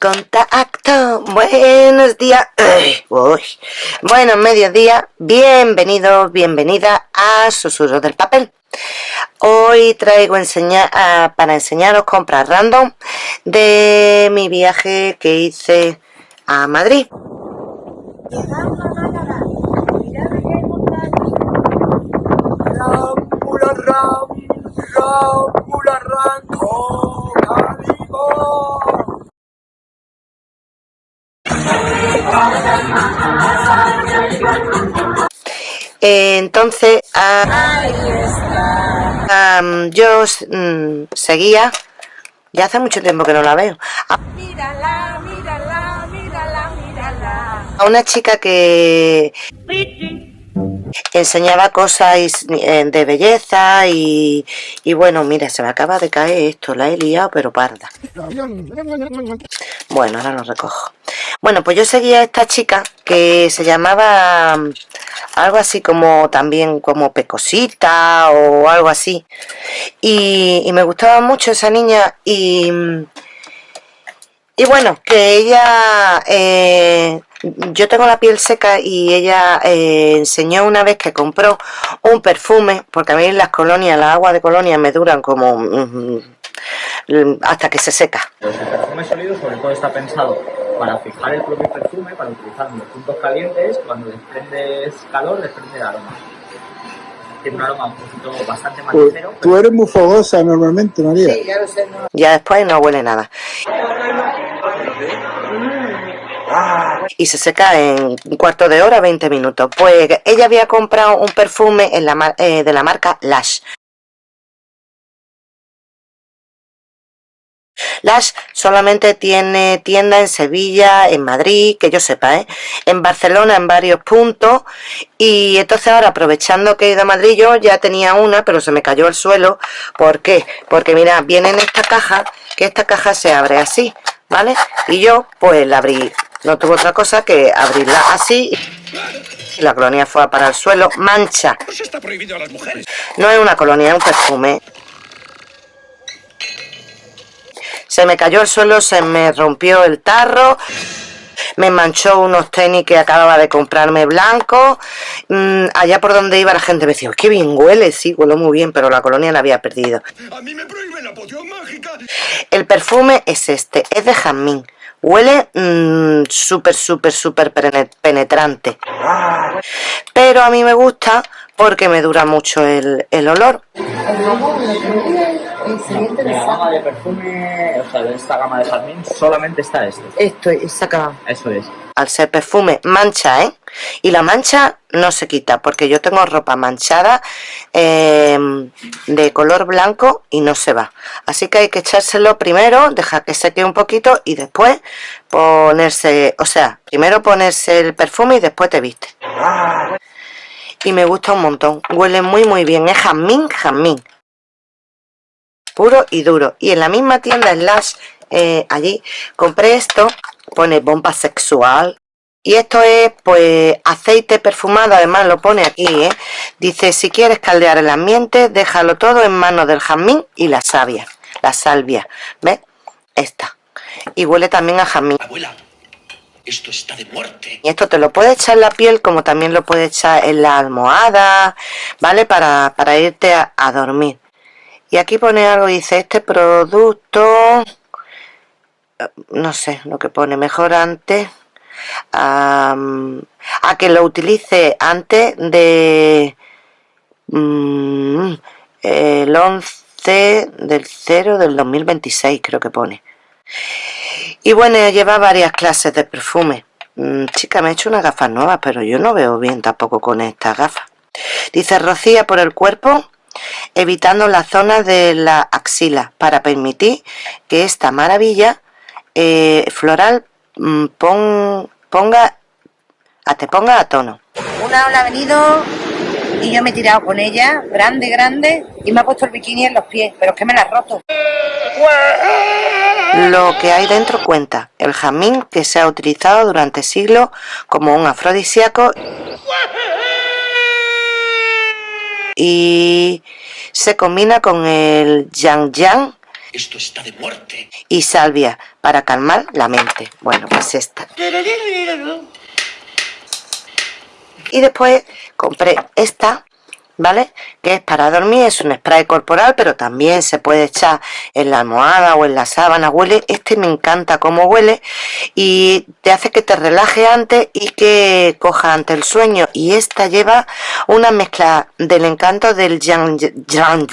Contacto, buenos días, uy, buenos mediodía, bienvenidos, bienvenida a Susurros del Papel. Hoy traigo enseñar, para enseñaros compras random de mi viaje que hice a Madrid. Entonces, yo mm, seguía, ya hace mucho tiempo que no la veo, a, a una chica que enseñaba cosas eh, de belleza y, y, bueno, mira, se me acaba de caer esto, la he liado pero parda. Bueno, ahora lo recojo. Bueno, pues yo seguía a esta chica que se llamaba mm, algo así como también como Pecosita o algo así. Y, me gustaba mucho esa niña y... Y bueno, que ella... Eh, yo tengo la piel seca y ella eh, enseñó una vez que compró un perfume, porque a mí las colonias, las aguas de colonia me duran como... Mm, hasta que se seca. el perfume sólido sobre todo está pensado para fijar el propio perfume, para utilizar en los puntos calientes, cuando desprendes calor, desprende aroma. Tiene un aroma un poquito bastante más ligero. Tú eres muy fogosa normalmente, María. Sí, ya lo sé. No. Ya después no huele nada. Y se seca en un cuarto de hora, 20 minutos. Pues ella había comprado un perfume eh, de la marca Lash. Lash solamente tiene tienda en Sevilla, en Madrid, que yo sepa, ¿eh? en Barcelona en varios puntos y entonces ahora aprovechando que he ido a Madrid yo ya tenía una pero se me cayó al suelo ¿por qué? porque mira, viene en esta caja que esta caja se abre así ¿vale? y yo pues la abrí no tuvo otra cosa que abrirla así y la colonia fue para el suelo mancha no es una colonia, es un perfume se me cayó el suelo, se me rompió el tarro, me manchó unos tenis que acababa de comprarme blanco. Mm, allá por donde iba la gente me decía, qué bien huele, sí, huele muy bien, pero la colonia la había perdido. A mí me prohíben la poción mágica. El perfume es este, es de jazmín. Huele mmm, súper, súper, súper penetrante. Pero a mí me gusta porque me dura mucho el, el olor. De la gama de perfume, o sea, de esta gama de jazmín, solamente está este. Esto, esta gama. Eso es. Al ser perfume, mancha, ¿eh? Y la mancha no se quita, porque yo tengo ropa manchada em, de color blanco y no se va. Así que hay que echárselo primero, dejar que seque un poquito y después ponerse, o sea, primero ponerse el perfume y después te viste. Y me gusta un montón, huele muy muy bien, es jazmín, jazmín puro y duro. Y en la misma tienda Slash eh, allí compré esto pone bomba sexual. Y esto es pues aceite perfumado además lo pone aquí ¿eh? dice si quieres caldear el ambiente déjalo todo en manos del jazmín y la savia la salvia ¿ves? esta. Y huele también a jazmín. Abuela, esto está de muerte. Y esto te lo puedes echar en la piel como también lo puedes echar en la almohada vale para, para irte a dormir y aquí pone algo, dice, este producto, no sé lo que pone, mejor antes, a que lo utilice antes de mm, el 11 del 0 del 2026, creo que pone. Y bueno, lleva varias clases de perfume. Mm, chica, me he hecho unas gafas nuevas, pero yo no veo bien tampoco con estas gafas. Dice, rocía por el cuerpo evitando la zona de la axila para permitir que esta maravilla eh, floral mm, ponga a, te ponga a tono. Una ola ha venido y yo me he tirado con ella, grande, grande, y me ha puesto el bikini en los pies, pero es que me la ha roto. Lo que hay dentro cuenta, el jamín que se ha utilizado durante siglos como un afrodisíaco y se combina con el yang yang Esto está de muerte. Y salvia para calmar la mente. Bueno, pues esta. Y después compré esta ¿vale? Que es para dormir, es un spray corporal, pero también se puede echar en la almohada o en la sábana, huele, este me encanta cómo huele y te hace que te relaje antes y que coja ante el sueño. Y esta lleva una mezcla del encanto del yang yang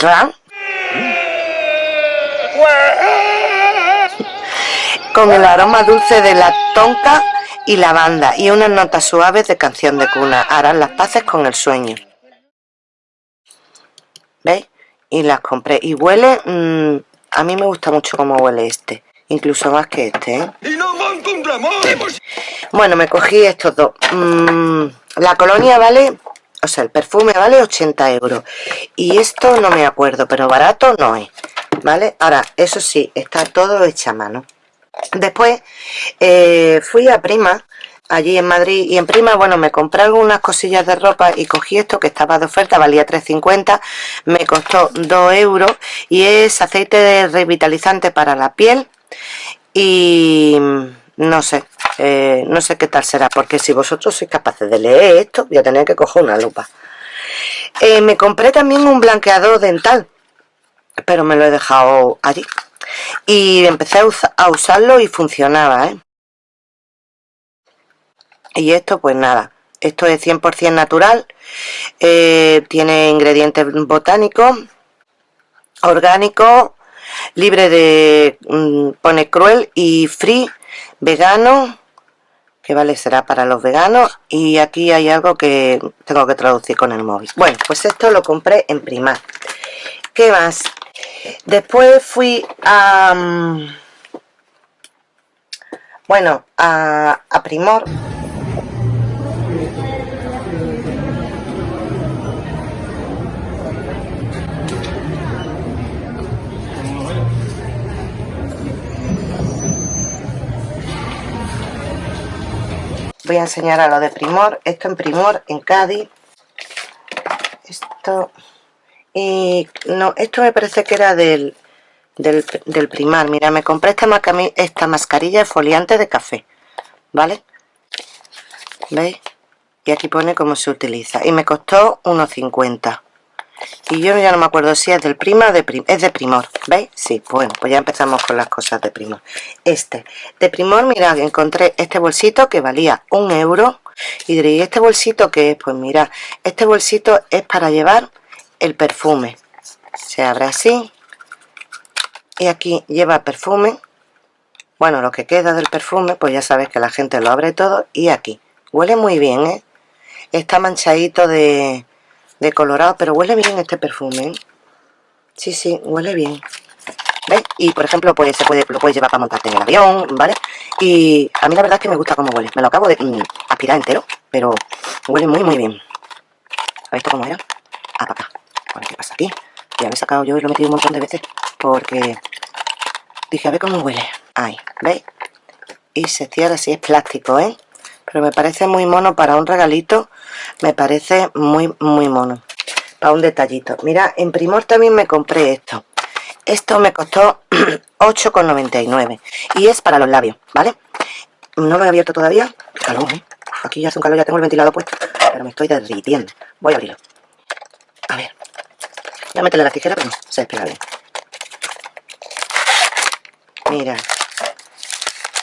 con el aroma dulce de la tonka y lavanda y unas notas suaves de canción de cuna. Harán las paces con el sueño ¿Veis? Y las compré. Y huele... Mm, a mí me gusta mucho cómo huele este. Incluso más que este, ¿eh? Bueno, me cogí estos dos. Mm, la colonia vale... O sea, el perfume vale 80 euros. Y esto no me acuerdo, pero barato no es. ¿Vale? Ahora, eso sí, está todo hecha a mano. Después eh, fui a Prima allí en Madrid y en Prima, bueno, me compré algunas cosillas de ropa y cogí esto que estaba de oferta, valía 3,50, me costó 2 euros y es aceite revitalizante para la piel y no sé, eh, no sé qué tal será, porque si vosotros sois capaces de leer esto, voy a que coger una lupa. Eh, me compré también un blanqueador dental, pero me lo he dejado allí. Y empecé a, a usarlo y funcionaba, ¿eh? Y esto pues nada esto es 100% natural eh, tiene ingredientes botánicos orgánicos libre de mm, pone cruel y free vegano que vale será para los veganos y aquí hay algo que tengo que traducir con el móvil. Bueno pues esto lo compré en Primar ¿qué más? después fui a mm, bueno a, a Primor voy a enseñar a lo de Primor. Esto en Primor en Cádiz. Esto y no esto me parece que era del del, primar. Mira me compré esta, esta mascarilla foliante de café vale veis y aquí pone cómo se utiliza. Y me costó unos 50 y yo ya no me acuerdo si es del prima o de prim es de primor ¿veis? sí, bueno, pues ya empezamos con las cosas de primor este, de primor, mirad, encontré este bolsito que valía un euro y diréis, ¿este bolsito qué es? pues mira, este bolsito es para llevar el perfume se abre así y aquí lleva perfume bueno, lo que queda del perfume pues ya sabes que la gente lo abre todo y aquí, huele muy bien, ¿eh? está manchadito de de colorado, pero huele bien este perfume. ¿eh? Sí, sí, huele bien. ¿Ves? Y por ejemplo, pues se puede, lo puedes llevar para montarte en el avión, ¿vale? Y a mí la verdad es que me gusta cómo huele. Me lo acabo de mm, aspirar entero, pero huele muy, muy bien. ¿Habéis visto cómo era? Ah, para acá. Bueno, ¿qué pasa aquí? Ya lo he sacado yo y lo he metido un montón de veces porque dije, a ver cómo huele. Ahí, ¿veis? Y se cierra así, es plástico, ¿eh? pero me parece muy mono para un regalito me parece muy muy mono. Para un detallito. Mira en Primor también me compré esto. Esto me costó 8,99 y es para los labios ¿vale? no lo he abierto todavía. Calor, ¿eh? aquí ya hace un calor, ya tengo el ventilador puesto. Pero me estoy derritiendo. Voy a abrirlo. A ver. Voy a meterle la tijera pero no, se despega bien. Mira.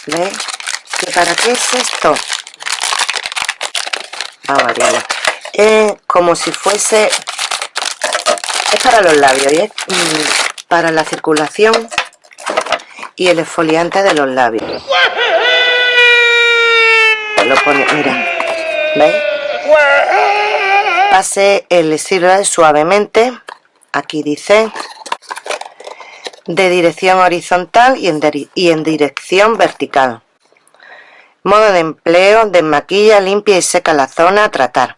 ¿veis? para qué es esto? Es como si fuese es para los labios mm, para la circulación y el exfoliante de los labios. Lo pone, mira ¿veis? pase el estilo suavemente. Aquí dice de dirección horizontal y en dirección vertical Modo de empleo, desmaquilla, limpia y seca la zona a tratar.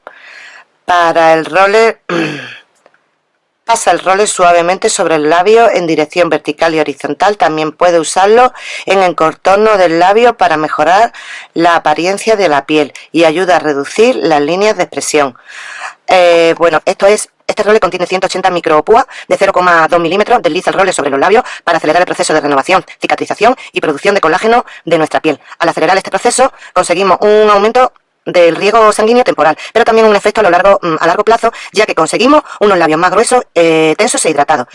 Para el roller, pasa el roller suavemente sobre el labio en dirección vertical y horizontal. También puede usarlo en el contorno del labio para mejorar la apariencia de la piel y ayuda a reducir las líneas de expresión. Eh, bueno, esto es Este role contiene 180 micropúas de 0,2 milímetros. Desliza el role sobre los labios para acelerar el proceso de renovación, cicatrización y producción de colágeno de nuestra piel. Al acelerar este proceso conseguimos un aumento del riego sanguíneo temporal, pero también un efecto a, lo largo, mm, a largo plazo, ya que conseguimos unos labios más gruesos, eh, tensos e hidratados.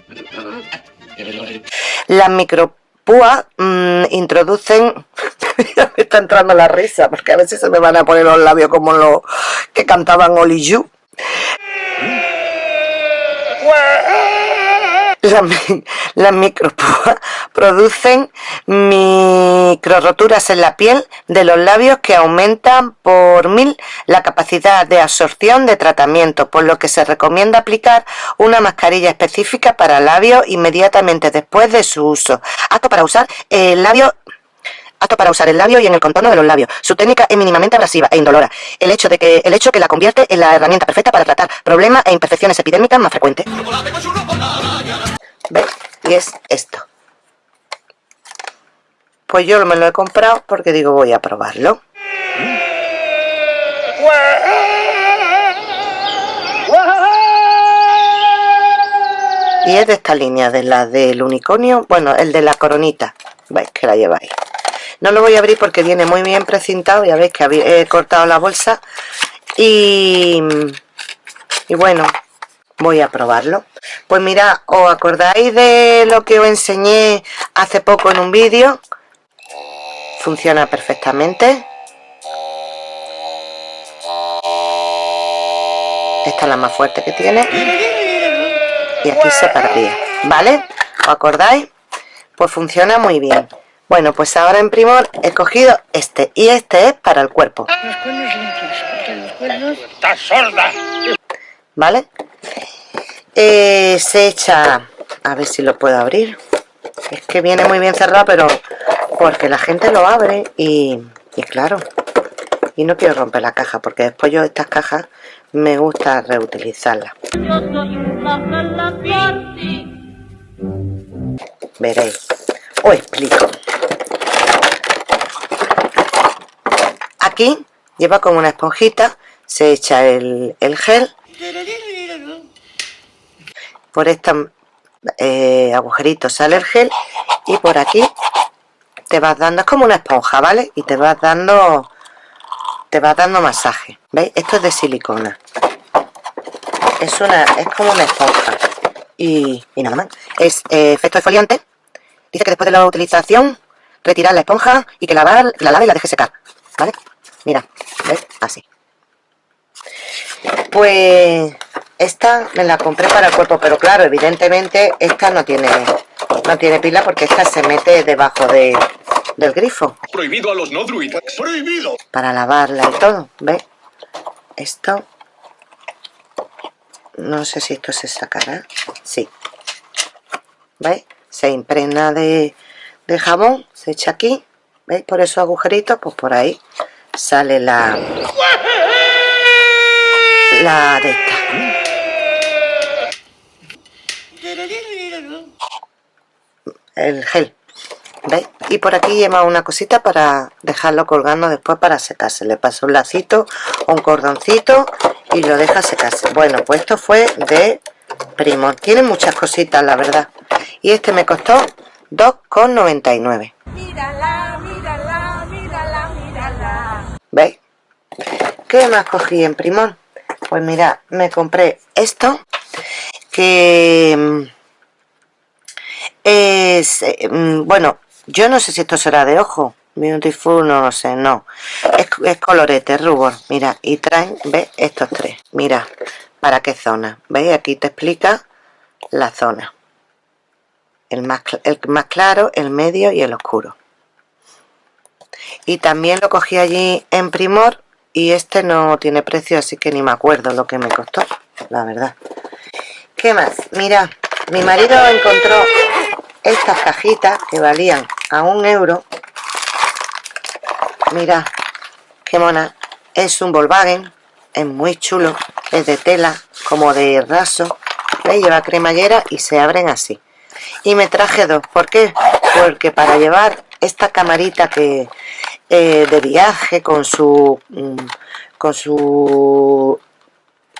Las micropúas mmm, introducen... me está entrando la risa, porque a veces se me van a poner los labios como los que cantaban Oli You. Las, las micropúas producen microroturas en la piel de los labios que aumentan por mil la capacidad de absorción de tratamiento, por lo que se recomienda aplicar una mascarilla específica para labios inmediatamente después de su uso. Apto para usar el labio apto para usar el labio y en el contorno de los labios. Su técnica es mínimamente abrasiva e indolora. El hecho de que el hecho que la convierte en la herramienta perfecta para tratar problemas e imperfecciones epidémicas más frecuentes. ¿Ves? Y es esto. Pues yo me lo he comprado porque digo voy a probarlo. Y es de esta línea, de la del unicornio, bueno, el de la coronita. Veis que la lleváis. No lo voy a abrir porque viene muy bien precintado, ya veis que he cortado la bolsa. Y, y bueno, voy a probarlo. Pues mira, ¿os acordáis de lo que os enseñé hace poco en un vídeo? Funciona perfectamente. Esta es la más fuerte que tiene. Y aquí se perdía. ¿Vale? ¿Os acordáis? Pues funciona muy bien. Bueno, pues ahora en Primor he cogido este. Y este es para el cuerpo. sorda! ¿Vale? Eh, se echa... A ver si lo puedo abrir. Es que viene muy bien cerrado, pero... Porque la gente lo abre y... Y claro... Y no quiero romper la caja, porque después yo estas cajas me gusta reutilizarlas. Veréis. Os explico. Aquí lleva como una esponjita, se echa el, el gel por este agujerito sale el gel y por aquí te vas dando, es como una esponja, ¿vale? Y te vas dando te vas dando masaje, ¿veis? Esto es de silicona es una, es como una esponja y, y nada más, es eh, efecto exfoliante dice que después de la utilización retirar la esponja y que la, la lave y la deje secar, ¿vale? mira, ¿ves? así pues esta me la compré para el cuerpo, pero claro, evidentemente esta no tiene no tiene pila porque esta se mete debajo de, del grifo. Prohibido a los no druidas. Prohibido. Para lavarla y todo, ¿ves? Esto no sé si esto se sacará. Sí. ¿Veis? Se impregna de, jabón, se echa aquí. ¿Veis? Por esos agujeritos, pues por ahí sale la la de esta. El gel. ¿Veis? Y por aquí lleva una cosita para dejarlo colgando después para secarse. Le paso un lacito, un cordoncito y lo deja secarse. Bueno, pues esto fue de Primor. Tiene muchas cositas, la verdad. Y este me costó 2,99. Mírala, mírala, mírala, mírala. ¿Veis? ¿Qué más cogí en Primor? Pues mira, me compré esto que mm, es, eh, mm, bueno, yo no sé si esto será de ojo, Beautiful, no lo sé, no. Es, colorete, rubor, mira, y traen, ¿ves? Estos tres, mira, ¿para qué zona? ¿Veis? Aquí te explica la zona. El más, el más claro, el medio y el oscuro. Y también lo cogí allí en Primor y este no tiene precio así que ni me acuerdo lo que me costó la verdad ¿qué más? mira mi marido encontró estas cajitas que valían a un euro mira qué mona es un Volkswagen es muy chulo es de tela como de raso ¿Veis? lleva cremallera y se abren así y me traje dos ¿por qué? porque para llevar esta camarita que eh, de viaje con su mm, con su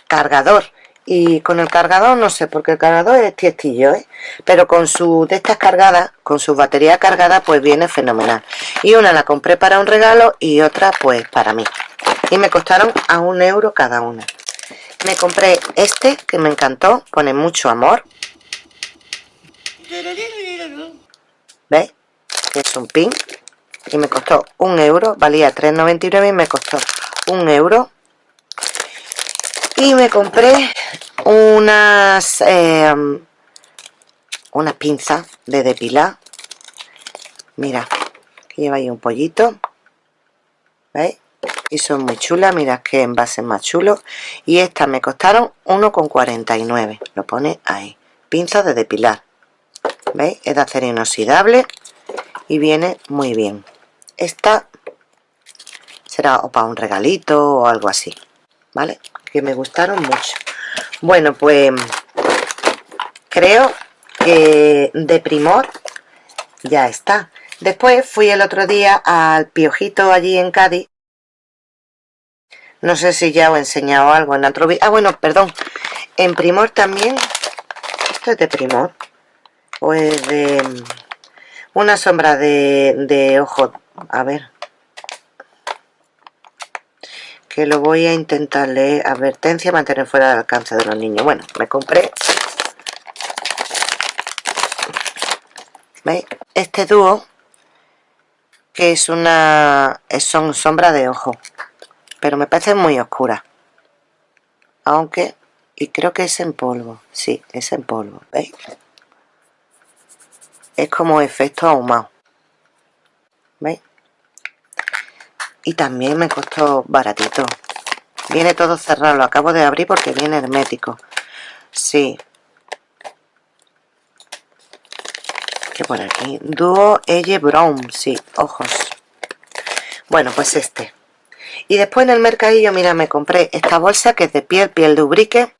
cargador y con el cargador no sé porque el cargador es tiestillo ¿eh? pero con su de estas cargadas con su batería cargada pues viene fenomenal. Y una la compré para un regalo y otra pues para mí. Y me costaron a un euro cada una. Me compré este que me encantó pone mucho amor. ¿veis? es un pin. Y me costó un euro valía 3,99 y me costó un euro y me compré unas unas pinzas de depilar mira lleva ahí un pollito ¿veis? y son muy chulas mira que envase más chulo. Y estas me costaron 1,49 lo pone ahí. Pinzas de depilar ¿veis? es de acero inoxidable y viene muy bien. Esta será o para un regalito o algo así ¿vale? que me gustaron mucho. Bueno pues creo que de primor ya está. Después fui el otro día al piojito allí en Cádiz. No sé si ya os he enseñado algo en otro ah bueno perdón. En primor también esto es de primor o de una sombra de, de ojo a ver lo voy a intentar leer advertencia mantener fuera del alcance de los niños bueno me compré ¿veis? este dúo que es una son sombra de ojo pero me parece muy oscura aunque y creo que es en polvo sí, es en polvo ¿veis? es como efecto ahumado ¿veis? Y también me costó baratito. Viene todo cerrado, lo acabo de abrir porque viene hermético. Sí. Que por aquí dúo Elle Brown, sí, ojos. Bueno pues este. Y después en el mercadillo mira me compré esta bolsa que es de piel, piel de ubrique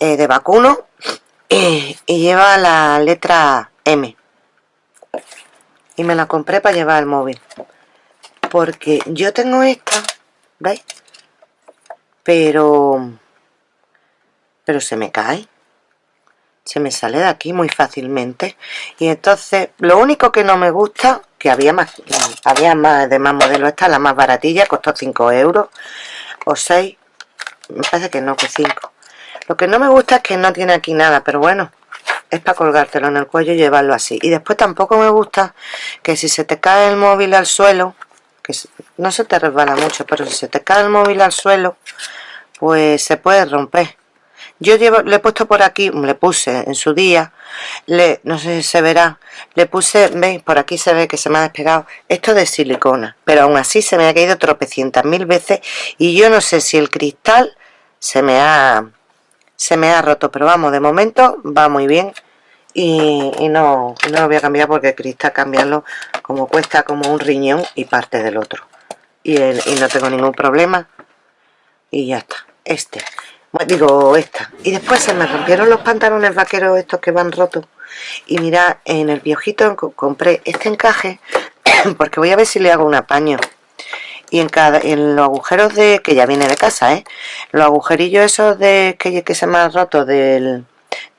eh, de vacuno y lleva la letra M. Y me la compré para llevar el móvil porque yo tengo esta ¿veis? pero pero se me cae. Se me sale de aquí muy fácilmente. Y entonces lo único que no me gusta que había más había más de más modelos esta la más baratilla costó 5 euros o 6 me parece que no que 5 lo que no me gusta es que no tiene aquí nada pero bueno es para colgártelo en el cuello y llevarlo así. Y después tampoco me gusta que si se te cae el móvil al suelo que no se te resbala mucho pero si se te cae el móvil al suelo pues se puede romper. Yo llevo, le he puesto por aquí, le puse en su día, le, no sé si se verá, le puse, veis, por aquí se ve que se me ha despegado, esto de silicona, pero aún así se me ha caído tropecientas mil veces y yo no sé si el cristal se me ha, se me ha roto, pero vamos, de momento va muy bien y, no, no lo voy a cambiar porque cristal cambiarlo como cuesta como un riñón y parte del otro. Y, y no tengo ningún problema. Y ya está, este. Digo esta. Y después se me rompieron los pantalones vaqueros estos que van rotos. Y mira en el piojito compré este encaje porque voy a ver si le hago un apaño. Y en cada en los agujeros de que ya viene de casa ¿eh? los agujerillos esos de que, que se me han roto del,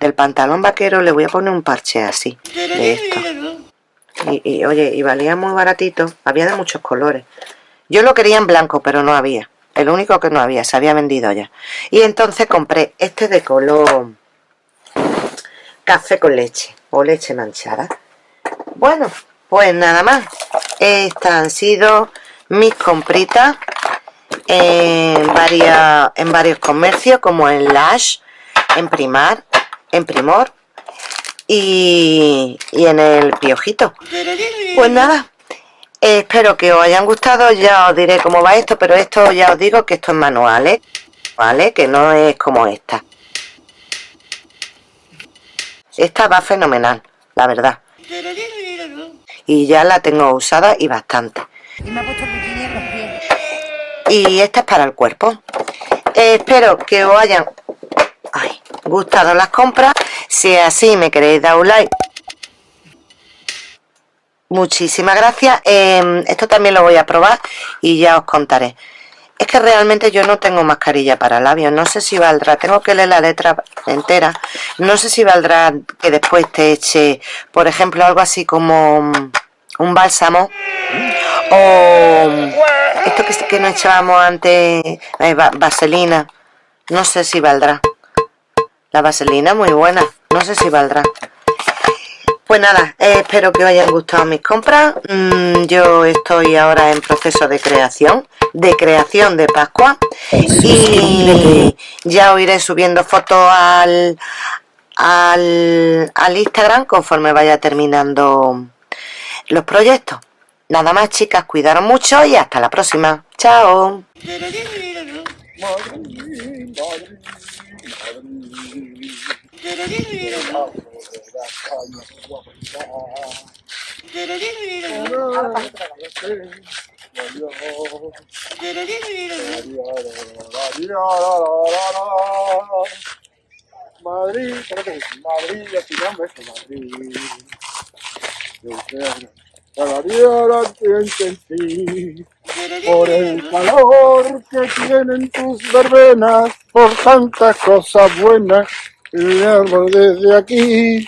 del pantalón vaquero le voy a poner un parche así y, oye y valía muy baratito había de muchos colores. Yo lo quería en blanco pero no había. El único que no había, se había vendido ya. Y entonces compré este de color café con leche o leche manchada. Bueno, pues nada más. Estas han sido mis compritas en, en varios comercios como en Lash, en Primar, en Primor y, y en el Piojito pues nada, espero que os hayan gustado, ya os diré cómo va esto, pero esto ya os digo que esto es manual, ¿eh? ¿vale? Que no es como esta. Esta va fenomenal, la verdad. Y ya la tengo usada y bastante. Y esta es para el cuerpo. espero que os hayan gustado las compras. Si es así, me queréis dar un like Muchísimas gracias. Em, esto también lo voy a probar y ya os contaré. Es que realmente yo no tengo mascarilla para labios. No sé si valdrá. Tengo que leer la letra entera. No sé si valdrá que después te eche, por ejemplo, algo así como un bálsamo. O esto que, que nos echábamos antes, eh, vaselina. No sé si valdrá. La vaselina muy buena. No sé si valdrá. Pues nada, eh, espero que os hayan gustado mis compras. Mm, yo estoy ahora en proceso de creación, de creación de Pascua. Y ya os iré subiendo fotos al, al, al Instagram conforme vaya terminando los proyectos. Nada más chicas, cuidaros mucho y hasta la próxima. Chao. Madrid, Madrid, Madrid. Cada día la sentí por el calor que tienen tus verbenas, por tantas cosas buenas, y desde aquí.